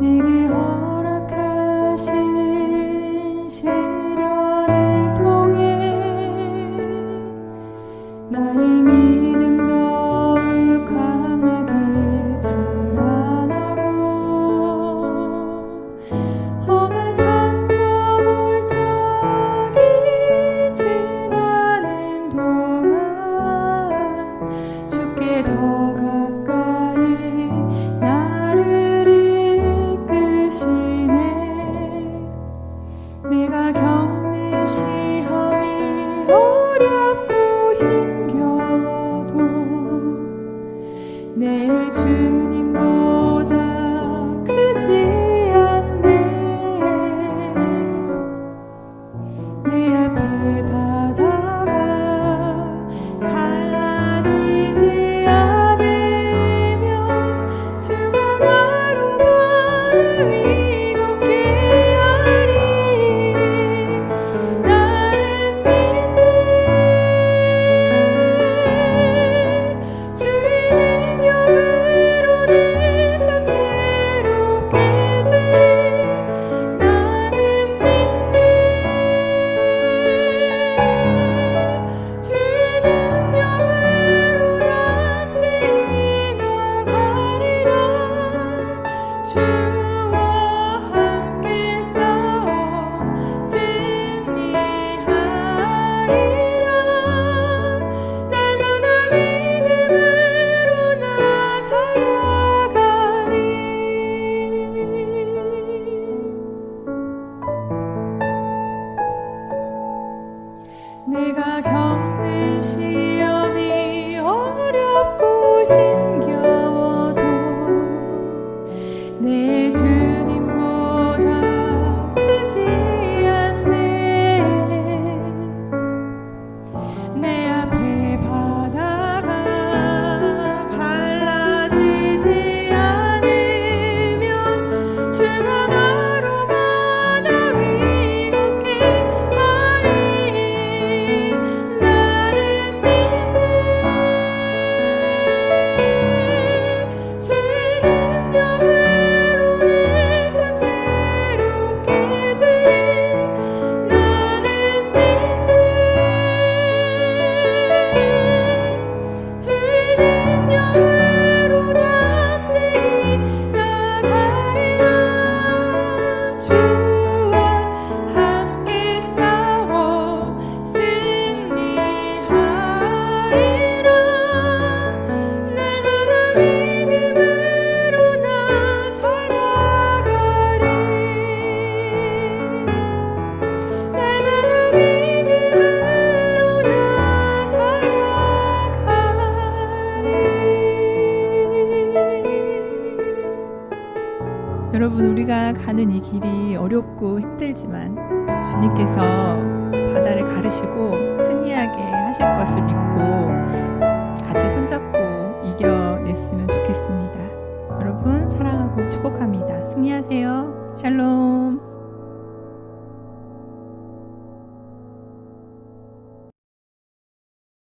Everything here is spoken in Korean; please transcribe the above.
Maybe 어렵고 힘겨워도 내 주. This 그 여러분 우리가 가는 이 길이 어렵고 힘들지만 주님께서 바다를 가르시고 승리하게 하실 것을 믿고 같이 손잡고